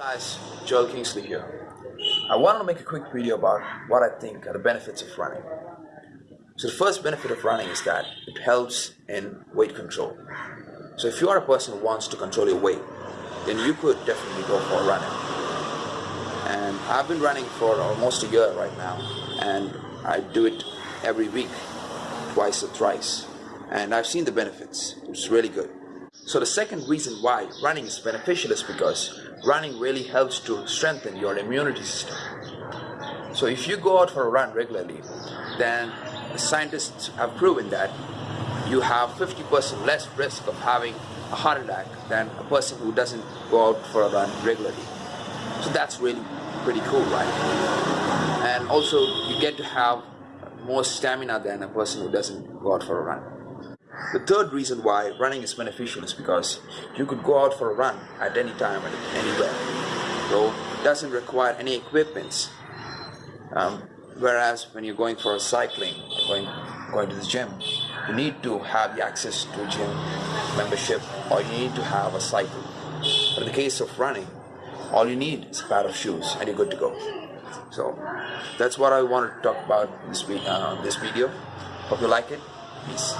guys, Joel Kingsley here. I wanted to make a quick video about what I think are the benefits of running. So the first benefit of running is that it helps in weight control. So if you are a person who wants to control your weight, then you could definitely go for running. And I've been running for almost a year right now, and I do it every week, twice or thrice. And I've seen the benefits. It's really good. So the second reason why running is beneficial is because running really helps to strengthen your immunity system. So if you go out for a run regularly, then scientists have proven that you have 50% less risk of having a heart attack than a person who doesn't go out for a run regularly. So that's really pretty cool, right? And also you get to have more stamina than a person who doesn't go out for a run. The third reason why running is beneficial is because you could go out for a run at any time and anywhere. So it doesn't require any equipments. Um, whereas when you're going for a cycling, going going to the gym, you need to have the access to gym membership or you need to have a cycle. But in the case of running, all you need is a pair of shoes and you're good to go. So that's what I wanted to talk about this uh, this video. Hope you like it. Peace.